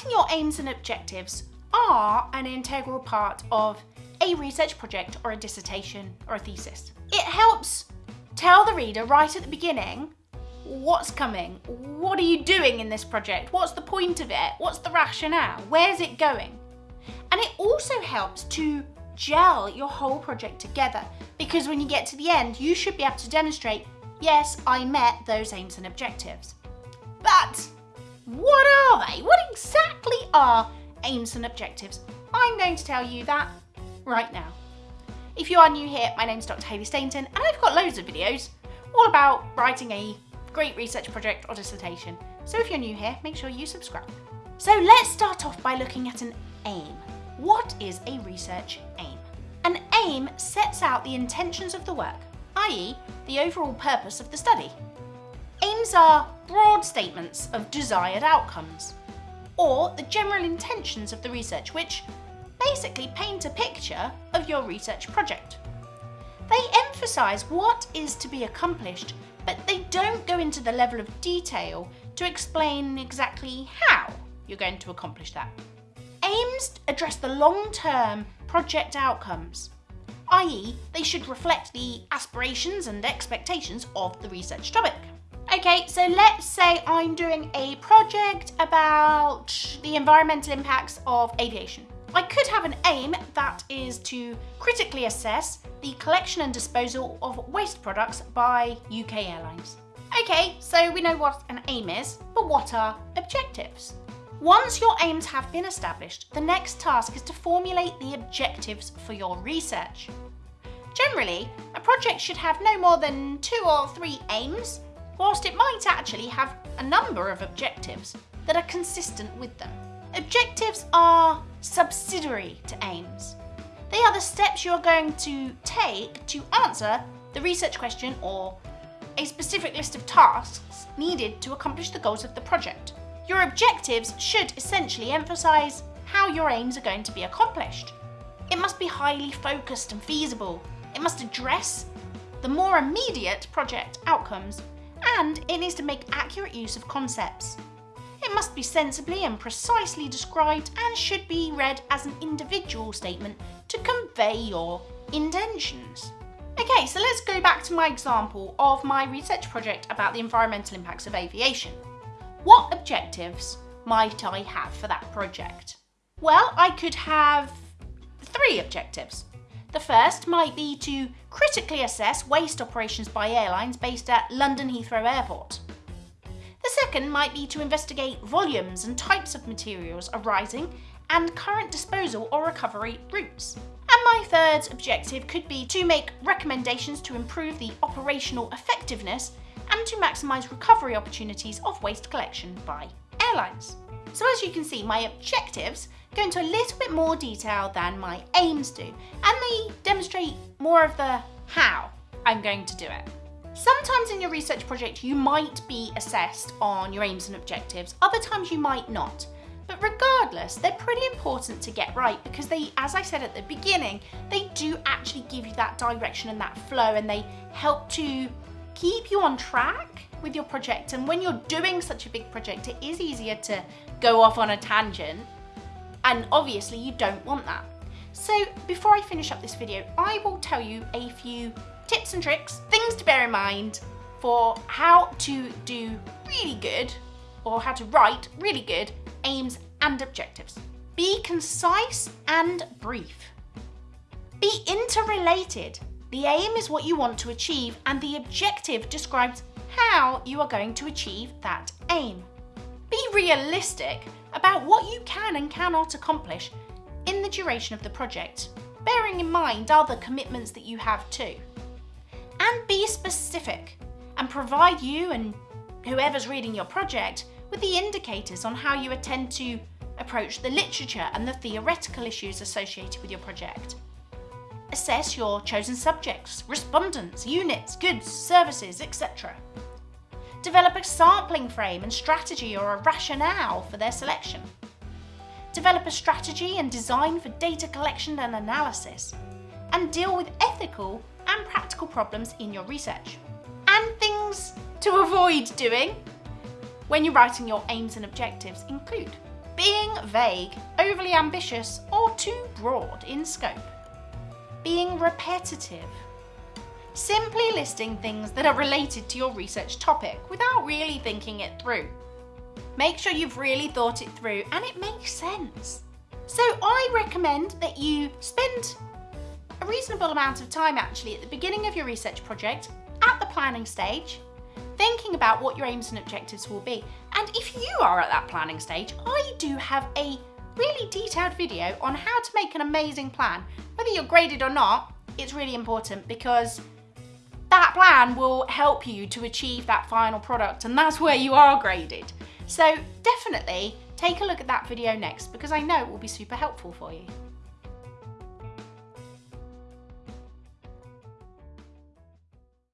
Writing your aims and objectives are an integral part of a research project or a dissertation or a thesis. It helps tell the reader right at the beginning what's coming, what are you doing in this project, what's the point of it, what's the rationale, where's it going. And it also helps to gel your whole project together because when you get to the end, you should be able to demonstrate, yes, I met those aims and objectives. But what are they? What exactly are aims and objectives? I'm going to tell you that right now. If you are new here, my name is Dr. Hayley Stainton and I've got loads of videos all about writing a great research project or dissertation. So if you're new here, make sure you subscribe. So let's start off by looking at an aim. What is a research aim? An aim sets out the intentions of the work, i.e. the overall purpose of the study. Aims are broad statements of desired outcomes, or the general intentions of the research which basically paint a picture of your research project. They emphasise what is to be accomplished, but they don't go into the level of detail to explain exactly how you're going to accomplish that. Aims address the long-term project outcomes, i.e. they should reflect the aspirations and expectations of the research topic. Okay, so let's say I'm doing a project about the environmental impacts of aviation. I could have an aim that is to critically assess the collection and disposal of waste products by UK airlines. Okay, so we know what an aim is, but what are objectives? Once your aims have been established, the next task is to formulate the objectives for your research. Generally, a project should have no more than two or three aims, whilst it might actually have a number of objectives that are consistent with them. Objectives are subsidiary to aims. They are the steps you're going to take to answer the research question or a specific list of tasks needed to accomplish the goals of the project. Your objectives should essentially emphasise how your aims are going to be accomplished. It must be highly focused and feasible. It must address the more immediate project outcomes and it needs to make accurate use of concepts. It must be sensibly and precisely described and should be read as an individual statement to convey your intentions. Okay, so let's go back to my example of my research project about the environmental impacts of aviation. What objectives might I have for that project? Well, I could have three objectives. The first might be to critically assess waste operations by airlines based at London Heathrow Airport. The second might be to investigate volumes and types of materials arising and current disposal or recovery routes. And my third objective could be to make recommendations to improve the operational effectiveness and to maximise recovery opportunities of waste collection by airlines. So as you can see, my objectives go into a little bit more detail than my aims do, and they demonstrate more of the how I'm going to do it. Sometimes in your research project you might be assessed on your aims and objectives, other times you might not. But regardless, they're pretty important to get right because they, as I said at the beginning, they do actually give you that direction and that flow and they help to keep you on track with your project. And when you're doing such a big project, it is easier to go off on a tangent. And obviously you don't want that. So before I finish up this video, I will tell you a few tips and tricks, things to bear in mind for how to do really good or how to write really good aims and objectives. Be concise and brief. Be interrelated. The aim is what you want to achieve and the objective describes how you are going to achieve that aim. Be realistic about what you can and cannot accomplish in the duration of the project, bearing in mind other commitments that you have too and be specific and provide you and whoever's reading your project with the indicators on how you intend to approach the literature and the theoretical issues associated with your project. Assess your chosen subjects, respondents, units, goods, services, etc. Develop a sampling frame and strategy or a rationale for their selection. Develop a strategy and design for data collection and analysis. And deal with ethical and practical problems in your research. And things to avoid doing when you're writing your aims and objectives include Being vague, overly ambitious, or too broad in scope. Being repetitive. Simply listing things that are related to your research topic without really thinking it through. Make sure you've really thought it through and it makes sense. So I recommend that you spend a reasonable amount of time actually at the beginning of your research project, at the planning stage, thinking about what your aims and objectives will be. And if you are at that planning stage, I do have a really detailed video on how to make an amazing plan. Whether you're graded or not, it's really important because that plan will help you to achieve that final product and that's where you are graded. So definitely take a look at that video next because I know it will be super helpful for you.